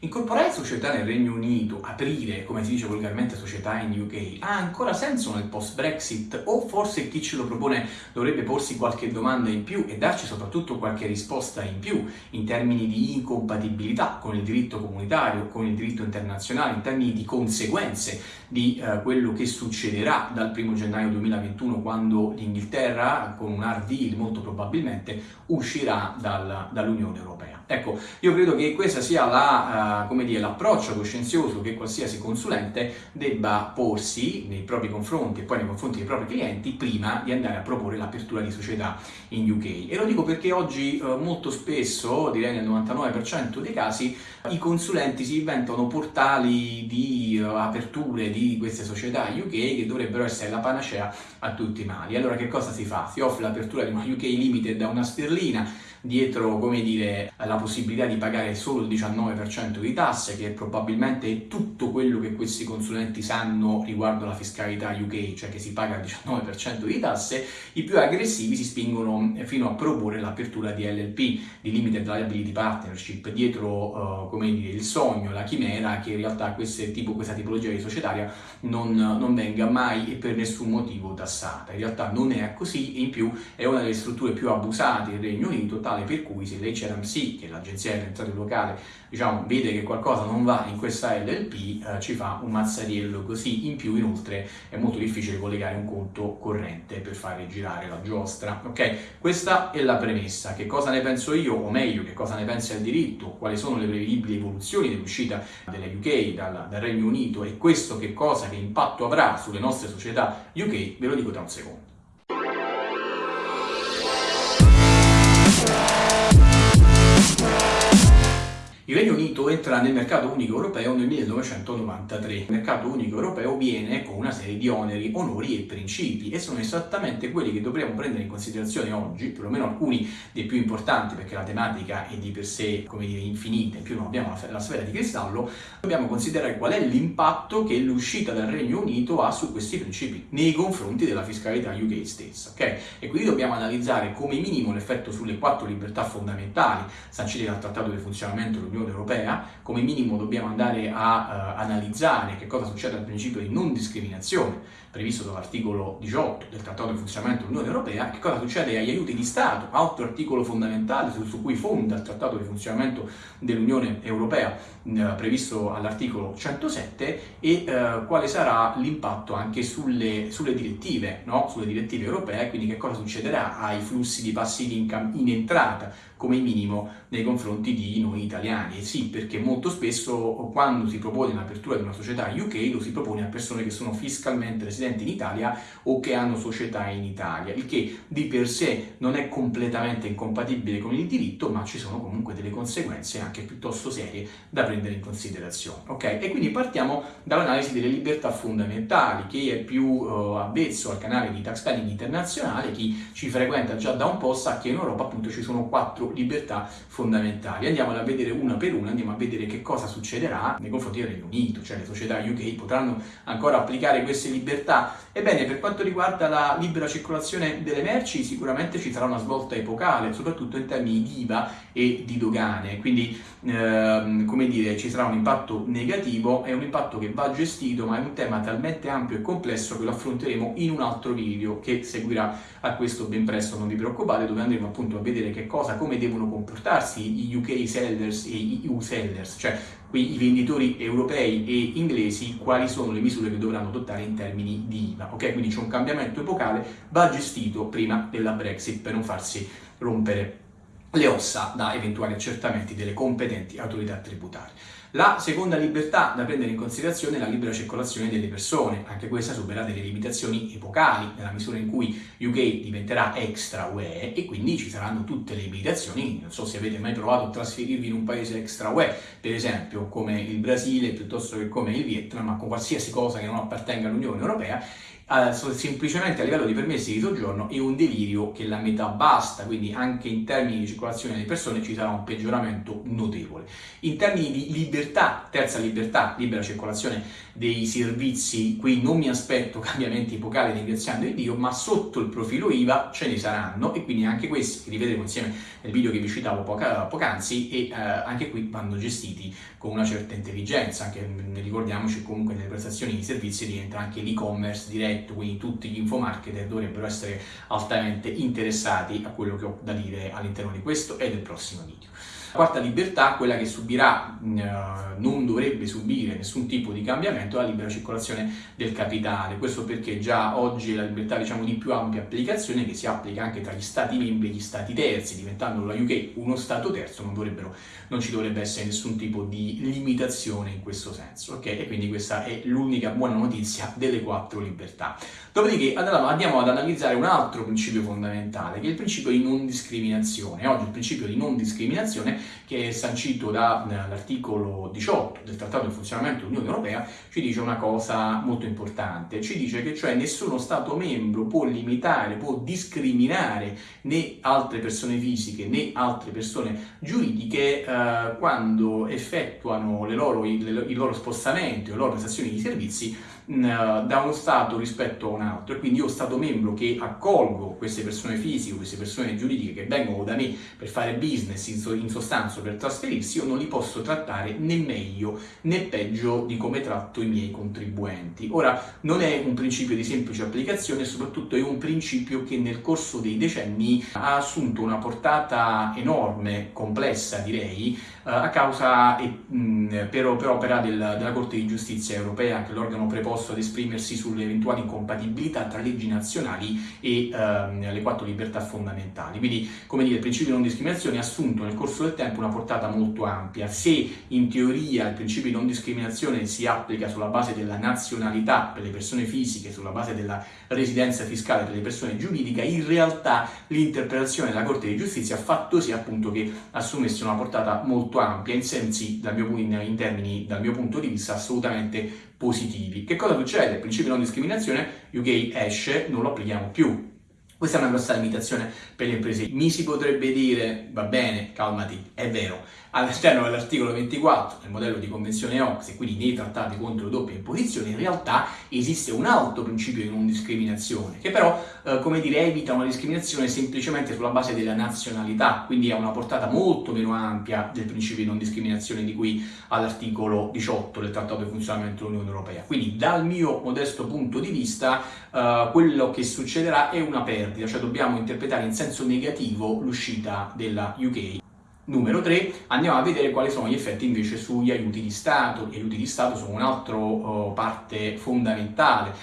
Incorporare società nel Regno Unito, aprire, come si dice volgarmente, società in UK, ha ancora senso nel post-Brexit? O forse chi ce lo propone dovrebbe porsi qualche domanda in più e darci soprattutto qualche risposta in più in termini di incompatibilità con il diritto comunitario, con il diritto internazionale, in termini di conseguenze di eh, quello che succederà dal 1 gennaio 2021 quando l'Inghilterra, con un hard deal molto probabilmente, uscirà dal, dall'Unione Europea. Ecco, io credo che questo sia l'approccio coscienzioso che qualsiasi consulente debba porsi nei propri confronti e poi nei confronti dei propri clienti prima di andare a proporre l'apertura di società in UK. E lo dico perché oggi uh, molto spesso, direi nel 99% dei casi, i consulenti si inventano portali di uh, aperture di queste società UK che dovrebbero essere la panacea a tutti i mali. Allora che cosa si fa? Si offre l'apertura di una UK Limited da una sterlina dietro, come dire, la possibilità di pagare solo il 19% di tasse, che probabilmente è tutto quello che questi consulenti sanno riguardo alla fiscalità UK, cioè che si paga il 19% di tasse, i più aggressivi si spingono fino a proporre l'apertura di LLP, di Limited Liability Partnership, dietro, uh, come dire, il sogno, la chimera, che in realtà tipo, questa tipologia di societaria non, non venga mai e per nessun motivo tassata. In realtà non è così in più è una delle strutture più abusate del Regno Unito, tale per cui se l'HRMC, che è l'agenzia delle entrate locale, diciamo, vede che qualcosa non va in questa LLP, eh, ci fa un mazzariello così. In più, inoltre, è molto difficile collegare un conto corrente per fare girare la giostra. Ok? Questa è la premessa. Che cosa ne penso io, o meglio, che cosa ne pensa il diritto, quali sono le prevedibili evoluzioni dell'uscita della UK dal, dal Regno Unito e questo che cosa, che impatto avrà sulle nostre società UK, ve lo dico tra un secondo. Il Regno Unito entra nel mercato unico europeo nel 1993. Il mercato unico europeo viene con una serie di oneri, onori e principi e sono esattamente quelli che dovremmo prendere in considerazione oggi, perlomeno alcuni dei più importanti perché la tematica è di per sé, come dire, infinita, in più non abbiamo la, la sfera di cristallo, dobbiamo considerare qual è l'impatto che l'uscita dal Regno Unito ha su questi principi nei confronti della fiscalità UK stessa, ok? E quindi dobbiamo analizzare come minimo l'effetto sulle quattro libertà fondamentali sancite dal Trattato di funzionamento dell'Unione dell'Unione Europea, come minimo dobbiamo andare a uh, analizzare che cosa succede al principio di non discriminazione previsto dall'articolo 18 del Trattato di funzionamento dell'Unione Europea, che cosa succede agli aiuti di Stato, altro articolo fondamentale su, su cui fonda il Trattato di funzionamento dell'Unione Europea uh, previsto all'articolo 107 e uh, quale sarà l'impatto anche sulle, sulle direttive, no? sulle direttive europee, quindi che cosa succederà ai flussi di passivi income in entrata come minimo nei confronti di noi italiani. E sì, perché molto spesso quando si propone l'apertura di una società UK lo si propone a persone che sono fiscalmente residenti in Italia o che hanno società in Italia, il che di per sé non è completamente incompatibile con il diritto, ma ci sono comunque delle conseguenze anche piuttosto serie da prendere in considerazione. Ok? E quindi partiamo dall'analisi delle libertà fondamentali, chi è più uh, avvezzo al canale di Tax Planning internazionale, chi ci frequenta già da un po' sa che in Europa appunto ci sono quattro libertà fondamentali. Andiamo a vedere una per una, andiamo a vedere che cosa succederà nei confronti del Regno Unito, cioè le società UK potranno ancora applicare queste libertà. Ebbene, per quanto riguarda la libera circolazione delle merci, sicuramente ci sarà una svolta epocale, soprattutto in termini di IVA e di dogane, quindi ehm, come dire, ci sarà un impatto negativo, è un impatto che va gestito, ma è un tema talmente ampio e complesso che lo affronteremo in un altro video che seguirà a questo ben presto, non vi preoccupate, dove andremo appunto a vedere che cosa, come devono comportarsi i UK sellers e i EU sellers, cioè qui i venditori europei e inglesi, quali sono le misure che dovranno adottare in termini di IVA. Ok, quindi c'è un cambiamento epocale, va gestito prima della Brexit per non farsi rompere le ossa da eventuali accertamenti delle competenti autorità tributarie. La seconda libertà da prendere in considerazione è la libera circolazione delle persone, anche questa subirà delle limitazioni epocali nella misura in cui UK diventerà extra UE e quindi ci saranno tutte le limitazioni, non so se avete mai provato a trasferirvi in un paese extra UE, per esempio come il Brasile piuttosto che come il Vietnam, ma con qualsiasi cosa che non appartenga all'Unione Europea semplicemente a livello di permessi di soggiorno è un delirio che la metà basta, quindi anche in termini di circolazione delle persone ci sarà un peggioramento notevole. In termini di libertà, terza libertà, libera circolazione dei servizi, qui non mi aspetto cambiamenti epocali ringraziando il Dio, ma sotto il profilo IVA ce ne saranno e quindi anche questi che rivedremo insieme nel video che vi citavo poca, poc'anzi e eh, anche qui vanno gestiti con una certa intelligenza, anche ricordiamoci comunque nelle prestazioni di servizi rientra anche l'e-commerce diretto, quindi tutti gli infomarketer dovrebbero essere altamente interessati a quello che ho da dire all'interno di questo e del prossimo video. La quarta libertà, quella che subirà, eh, non dovrebbe subire nessun tipo di cambiamento, è la libera circolazione del capitale. Questo perché già oggi è la libertà diciamo, di più ampia applicazione che si applica anche tra gli stati membri e gli stati terzi, diventando la UK uno stato terzo non, non ci dovrebbe essere nessun tipo di limitazione in questo senso. Okay? E quindi questa è l'unica buona notizia delle quattro libertà. Dopodiché andiamo ad analizzare un altro principio fondamentale, che è il principio di non discriminazione. Oggi il principio di non discriminazione che è sancito dall'articolo 18 del Trattato di funzionamento dell'Unione Europea, ci dice una cosa molto importante, ci dice che cioè nessuno Stato membro può limitare, può discriminare né altre persone fisiche né altre persone giuridiche eh, quando effettuano le loro, i, le, i loro spostamenti o le loro prestazioni di servizi da uno Stato rispetto a un altro e quindi io Stato membro che accolgo queste persone fisiche, queste persone giuridiche che vengono da me per fare business in, so, in sostanza per trasferirsi, io non li posso trattare né meglio né peggio di come tratto i miei contribuenti. Ora, non è un principio di semplice applicazione, soprattutto è un principio che nel corso dei decenni ha assunto una portata enorme, complessa direi, eh, a causa e, mh, per, per, opera del, della Corte di Giustizia europea, che è l'organo preposto ad esprimersi sulle eventuali incompatibilità tra leggi nazionali e ehm, le quattro libertà fondamentali. Quindi, come dire, il principio di non discriminazione ha assunto nel corso del tempo una portata molto ampia. Se in teoria il principio di non discriminazione si applica sulla base della nazionalità per le persone fisiche, sulla base della residenza fiscale per le persone giuridiche, in realtà l'interpretazione della Corte di Giustizia ha fatto sì appunto che assumesse una portata molto molto ampia in sensi, dal mio, in, in termini, dal mio punto di vista, assolutamente positivi. Che cosa succede? Il principio di non discriminazione, UK esce, non lo applichiamo più. Questa è una grossa limitazione per le imprese. Mi si potrebbe dire, va bene, calmati, è vero, all'interno dell'articolo 24 del modello di convenzione OX e quindi nei trattati contro doppia imposizione, in realtà esiste un alto principio di non discriminazione, che però, eh, come dire, evita una discriminazione semplicemente sulla base della nazionalità, quindi ha una portata molto meno ampia del principio di non discriminazione di cui all'articolo 18 del Trattato di funzionamento dell'Unione Europea. Quindi, dal mio modesto punto di vista, eh, quello che succederà è una perdita, cioè dobbiamo interpretare in senso negativo l'uscita della UK. Numero 3, andiamo a vedere quali sono gli effetti invece sugli aiuti di Stato. Gli aiuti di Stato sono un'altra uh, parte fondamentale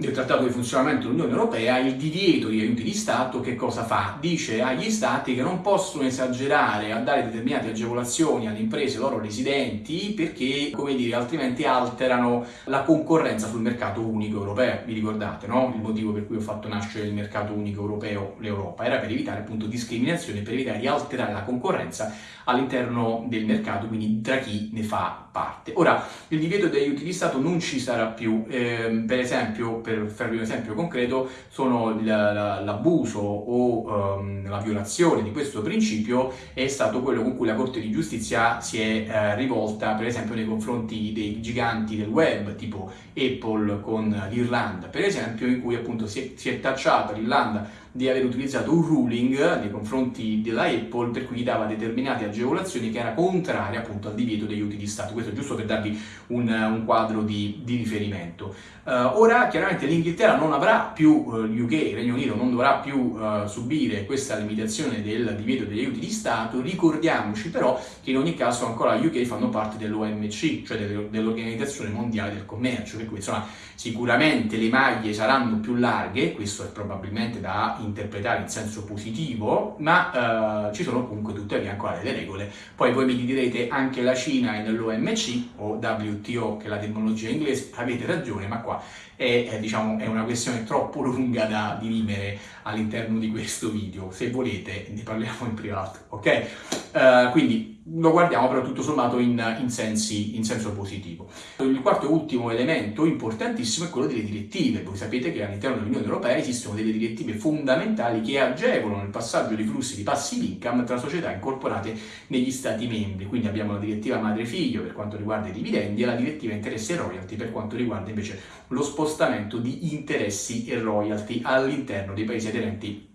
del Trattato di funzionamento dell'Unione Europea, il divieto di aiuti di Stato che cosa fa? Dice agli Stati che non possono esagerare a dare determinate agevolazioni alle imprese loro residenti perché, come dire, altrimenti alterano la concorrenza sul mercato unico europeo. Vi ricordate, no? Il motivo per cui ho fatto nascere il mercato unico europeo, l'Europa, era per evitare appunto discriminazioni, per evitare di alterare la concorrenza all'interno del mercato, quindi tra chi ne fa parte. Ora, il divieto di aiuti di Stato non ci sarà più, eh, per esempio, per farvi un esempio concreto, sono l'abuso o um, la violazione di questo principio è stato quello con cui la Corte di Giustizia si è eh, rivolta, per esempio, nei confronti dei giganti del web, tipo Apple con l'Irlanda, per esempio, in cui appunto si è, si è tacciata l'Irlanda di aver utilizzato un ruling nei confronti della Apple per cui gli dava determinate agevolazioni che era contraria appunto al divieto degli aiuti di Stato. Questo è giusto per darvi un, un quadro di, di riferimento. Uh, ora chiaramente l'Inghilterra non avrà più, uh, eh, UK, il Regno Unito non dovrà più uh, subire questa limitazione del divieto degli aiuti di Stato, ricordiamoci però che in ogni caso ancora gli UK fanno parte dell'OMC, cioè dell'Organizzazione Mondiale del Commercio, per cui insomma sicuramente le maglie saranno più larghe, questo è probabilmente da interpretare in senso positivo, ma ci sono comunque tuttavia ancora delle regole. Poi voi mi direte anche la Cina è nell'OMC o WTO che è la terminologia inglese, avete ragione, ma qua è, è, diciamo, è una questione troppo lunga da dirimere all'interno di questo video. Se volete ne parliamo in privato, ok? Uh, quindi lo guardiamo però tutto sommato in, in, sensi, in senso positivo. Il quarto e ultimo elemento importantissimo è quello delle direttive. Voi sapete che all'interno dell'Unione Europea esistono delle direttive fondamentali che agevolano il passaggio di flussi di passive income tra società incorporate negli Stati membri. Quindi abbiamo la direttiva madre-figlio per quanto riguarda i dividendi e la direttiva interessi e royalty per quanto riguarda invece lo spostamento di interessi e royalty all'interno dei paesi aderenti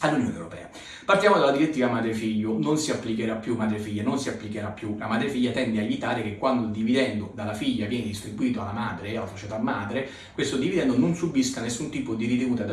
all'Unione Europea. Partiamo dalla direttiva madre-figlio, non si applicherà più madre-figlia, non si applicherà più. La madre-figlia tende a evitare che quando il dividendo dalla figlia viene distribuito alla madre, alla società madre, questo dividendo non subisca nessun tipo di ritenuta,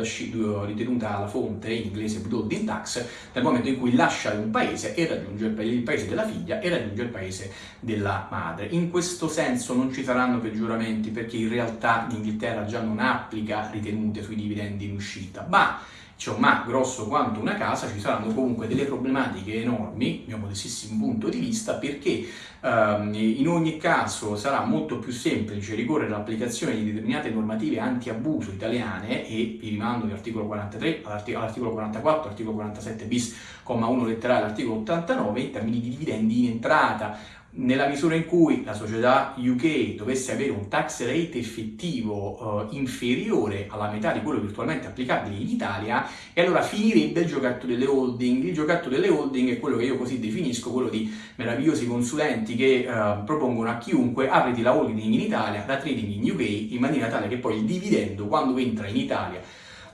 ritenuta alla fonte, in inglese withholding tax, nel momento in cui lascia un paese e raggiunge il paese della figlia e raggiunge il paese della madre. In questo senso non ci saranno peggioramenti perché in realtà l'Inghilterra già non applica ritenute sui dividendi in uscita, ma un ma grosso quanto una casa, ci saranno comunque delle problematiche enormi, mio modestissimo punto di vista, perché ehm, in ogni caso sarà molto più semplice ricorrere all'applicazione di determinate normative anti-abuso italiane e vi rimando all'articolo 43, all'articolo 44, articolo 47 bis, comma 1 letterale, all'articolo 89 in termini di dividendi in entrata, nella misura in cui la società UK dovesse avere un tax rate effettivo uh, inferiore alla metà di quello virtualmente applicabile in Italia, e allora finirebbe il giocatto delle holding. Il giocatto delle holding è quello che io così definisco, quello di meravigliosi consulenti che uh, propongono a chiunque apriti la holding in Italia, la trading in UK, in maniera tale che poi il dividendo, quando entra in Italia,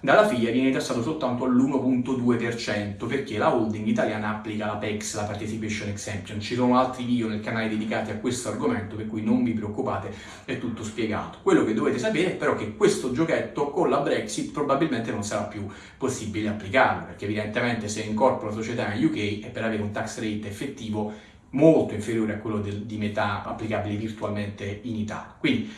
dalla figlia viene tassato soltanto all'1.2% perché la holding italiana applica la PEX, la Participation Exemption. Ci sono altri video nel canale dedicati a questo argomento, per cui non vi preoccupate, è tutto spiegato. Quello che dovete sapere è però che questo giochetto con la Brexit probabilmente non sarà più possibile applicarlo, perché evidentemente se incorporo la società in UK è per avere un tax rate effettivo molto inferiore a quello del, di metà applicabile virtualmente in Italia. Quindi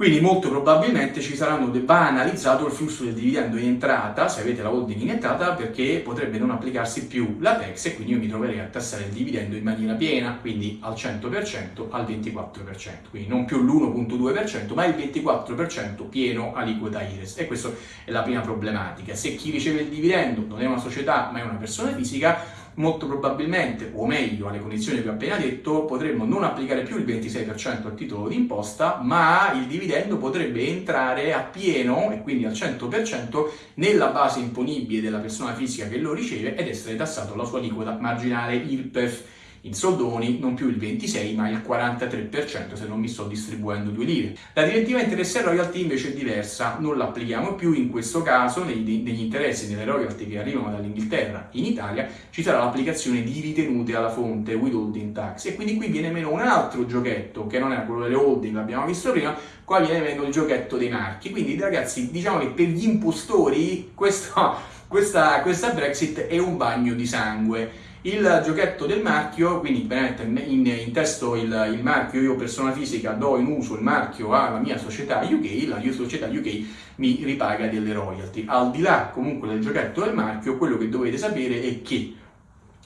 quindi molto probabilmente ci saranno, va analizzato il flusso del dividendo in entrata, se avete la holding in entrata, perché potrebbe non applicarsi più la PEX e quindi io mi troverei a tassare il dividendo in maniera piena, quindi al 100%, al 24%, quindi non più l'1.2%, ma il 24% pieno aliquota IRES. E questa è la prima problematica. Se chi riceve il dividendo non è una società, ma è una persona fisica, molto probabilmente, o meglio alle condizioni che ho appena detto, potremmo non applicare più il 26% a titolo di imposta, ma il dividendo potrebbe entrare a pieno e quindi al 100% nella base imponibile della persona fisica che lo riceve ed essere tassato la sua aliquota marginale IRPEF in soldoni non più il 26 ma il 43% se non mi sto distribuendo due lire. La direttiva interessi e royalty invece è diversa, non l'applichiamo più in questo caso negli, interessi e nelle royalty che arrivano dall'Inghilterra in Italia ci sarà l'applicazione di ritenute alla fonte withholding tax e quindi qui viene meno un altro giochetto che non era quello delle holding, l'abbiamo visto prima, qua viene meno il giochetto dei marchi. Quindi ragazzi diciamo che per gli impostori questo, questa, questa Brexit è un bagno di sangue il giochetto del marchio, quindi in, in testo il, il, marchio, io persona fisica do in uso il marchio alla mia società UK, la mia società UK mi ripaga delle royalty. Al di là comunque del giochetto del marchio, quello che dovete sapere è che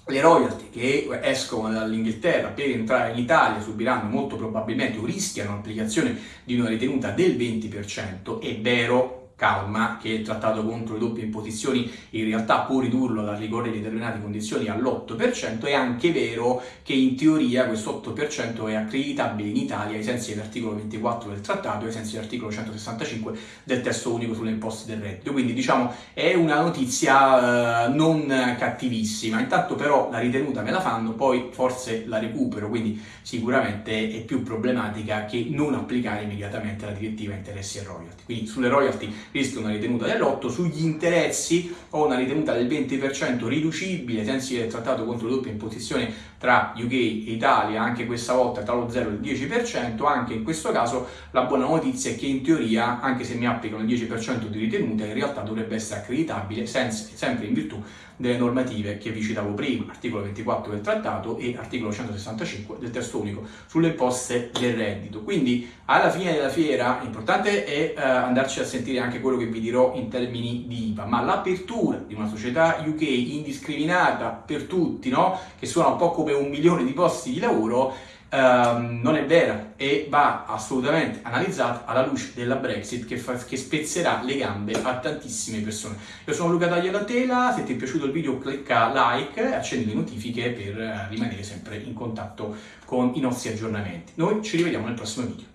le royalty che escono dall'Inghilterra per entrare in Italia subiranno molto probabilmente o rischiano l'applicazione di una ritenuta del 20%, è vero calma che trattato contro le doppie imposizioni in realtà può ridurlo dal ricorrere determinate condizioni all'8%, è anche vero che in teoria questo 8% è accreditabile in Italia ai sensi dell'articolo 24 del trattato e ai sensi dell'articolo 165 del testo unico sulle imposte del reddito. Quindi diciamo è una notizia eh, non cattivissima, intanto però la ritenuta me la fanno, poi forse la recupero, quindi sicuramente è più problematica che non applicare immediatamente la direttiva interessi e royalty. Quindi sulle royalty rischia una ritenuta dell'8, sugli interessi ho una ritenuta del 20% riducibile sensi del trattato contro le doppie imposizioni tra UK e Italia, anche questa volta tra lo 0 e il 10%, anche in questo caso la buona notizia è che in teoria, anche se mi applicano il 10% di ritenuta, in realtà dovrebbe essere accreditabile sempre in virtù delle normative che vi citavo prima, articolo 24 del trattato e articolo 165 del testo unico sulle imposte del reddito. Quindi alla fine della fiera l'importante è eh, andarci a sentire anche quello che vi dirò in termini di IVA, ma l'apertura di una società UK indiscriminata per tutti, no? che suona un po' come un milione di posti di lavoro, ehm, non è vera e va assolutamente analizzata alla luce della Brexit che, fa, che spezzerà le gambe a tantissime persone. Io sono Luca Tagliatela, se ti è piaciuto il video clicca like e accendi le notifiche per rimanere sempre in contatto con i nostri aggiornamenti. Noi ci rivediamo nel prossimo video.